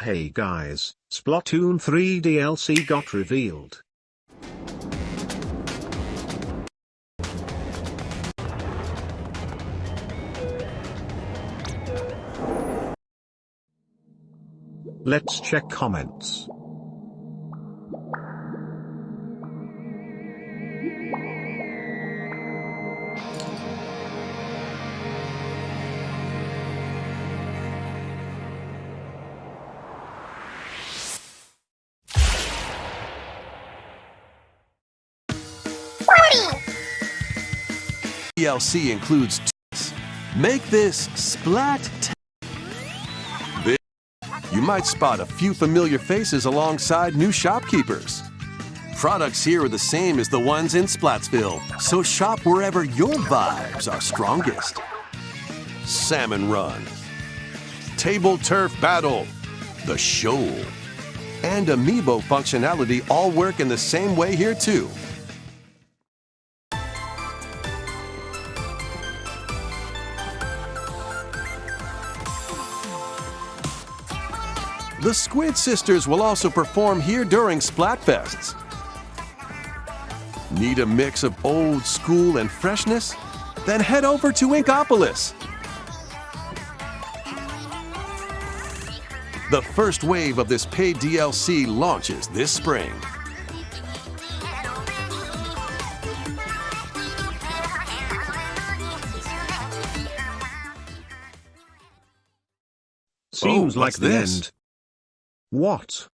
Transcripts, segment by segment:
Hey guys, Splatoon 3 DLC got revealed. Let's check comments. DLC includes. Make this splat. You might spot a few familiar faces alongside new shopkeepers. Products here are the same as the ones in Splatsville, so shop wherever your vibes are strongest. Salmon Run, Table Turf Battle, The Shoal, and Amiibo functionality all work in the same way here too. The Squid Sisters will also perform here during Splatfests. Need a mix of old school and freshness? Then head over to Inkopolis. The first wave of this paid DLC launches this spring. Seems Oh, like the this? What?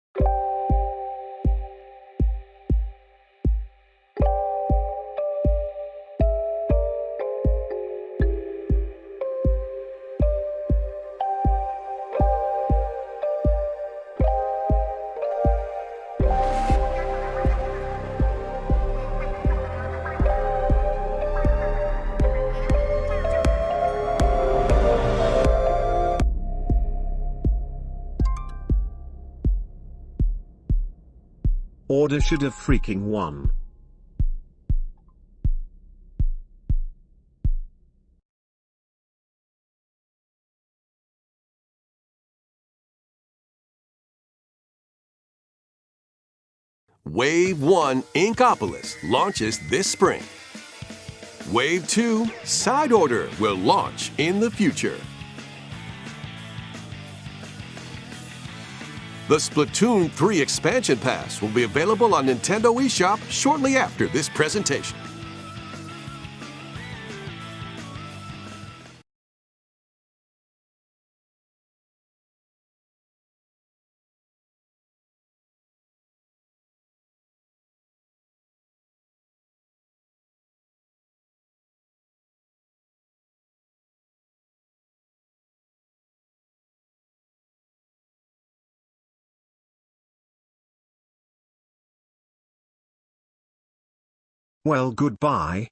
Order should have freaking won. Wave 1 Inkopolis launches this spring. Wave 2 Side Order will launch in the future. The Splatoon 3 expansion pass will be available on Nintendo eShop shortly after this presentation. Well goodbye,